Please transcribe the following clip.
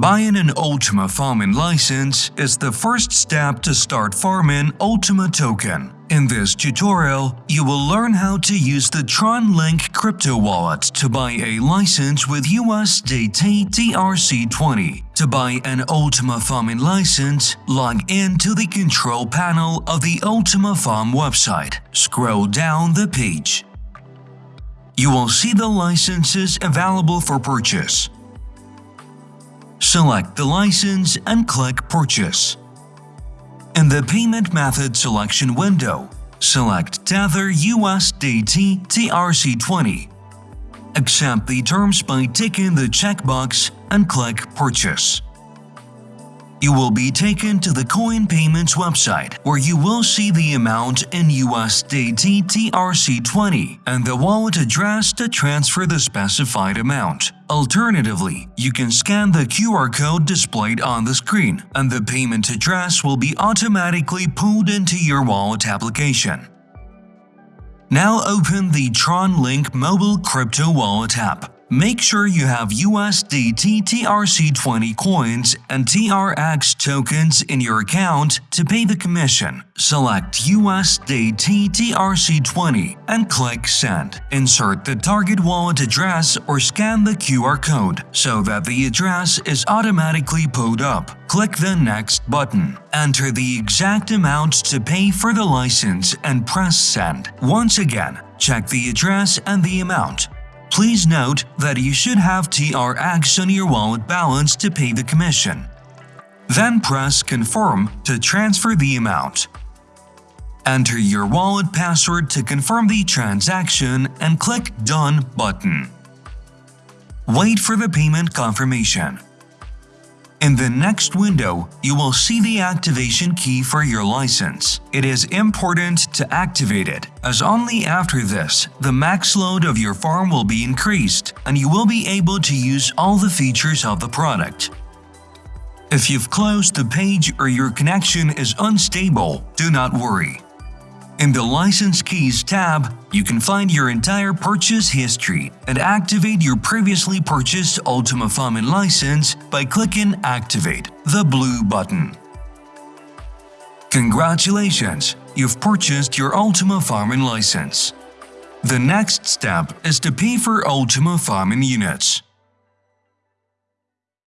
Buying an Ultima farming license is the first step to start farming Ultima token. In this tutorial, you will learn how to use the Tron Link crypto wallet to buy a license with USDT TRC20. To buy an Ultima farming license, log in to the control panel of the Ultima Farm website. Scroll down the page. You will see the licenses available for purchase. Select the license and click Purchase. In the Payment Method selection window, select Tether USDT TRC20. Accept the terms by ticking the checkbox and click Purchase you will be taken to the Coin Payments website where you will see the amount in USDT TRC20 and the wallet address to transfer the specified amount. Alternatively, you can scan the QR code displayed on the screen and the payment address will be automatically pulled into your wallet application. Now open the Tron Link mobile crypto wallet app. Make sure you have USDT TRC20 coins and TRX tokens in your account to pay the commission. Select USDT TRC20 and click Send. Insert the target wallet address or scan the QR code so that the address is automatically pulled up. Click the Next button. Enter the exact amount to pay for the license and press Send. Once again, check the address and the amount. Please note that you should have TRX on your wallet balance to pay the commission. Then press Confirm to transfer the amount. Enter your wallet password to confirm the transaction and click Done button. Wait for the payment confirmation. In the next window, you will see the activation key for your license. It is important to activate it, as only after this, the max load of your farm will be increased, and you will be able to use all the features of the product. If you've closed the page or your connection is unstable, do not worry. In the License Keys tab, you can find your entire purchase history and activate your previously purchased Ultima Farming license by clicking Activate, the blue button. Congratulations! You've purchased your Ultima Farming license. The next step is to pay for Ultima Farming units.